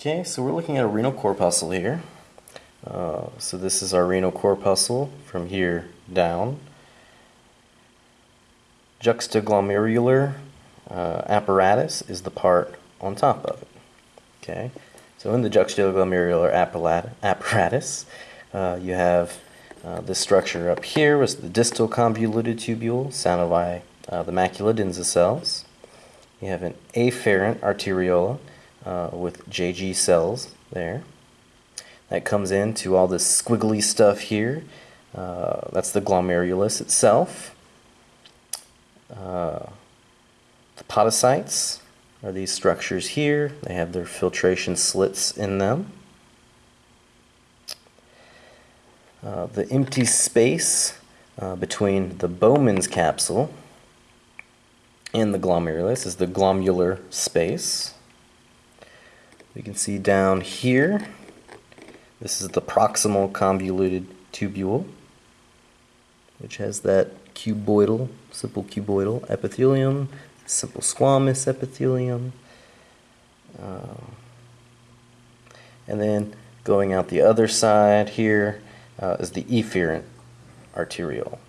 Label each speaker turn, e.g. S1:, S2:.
S1: Okay, so we're looking at a renal corpuscle here. Uh, so this is our renal corpuscle from here down. Juxtaglomerular uh, apparatus is the part on top of it. Okay, so in the juxtaglomerular apparatus, uh, you have uh, this structure up here was the distal convoluted tubule, surrounded by uh, the macula densa cells. You have an afferent arteriola uh, with JG cells there. That comes into all this squiggly stuff here. Uh, that's the glomerulus itself. Uh, the podocytes are these structures here. They have their filtration slits in them. Uh, the empty space uh, between the Bowman's capsule and the glomerulus is the glomerular space. We can see down here, this is the proximal convoluted tubule, which has that cuboidal, simple cuboidal epithelium, simple squamous epithelium. Uh, and then going out the other side here uh, is the efferent arteriole.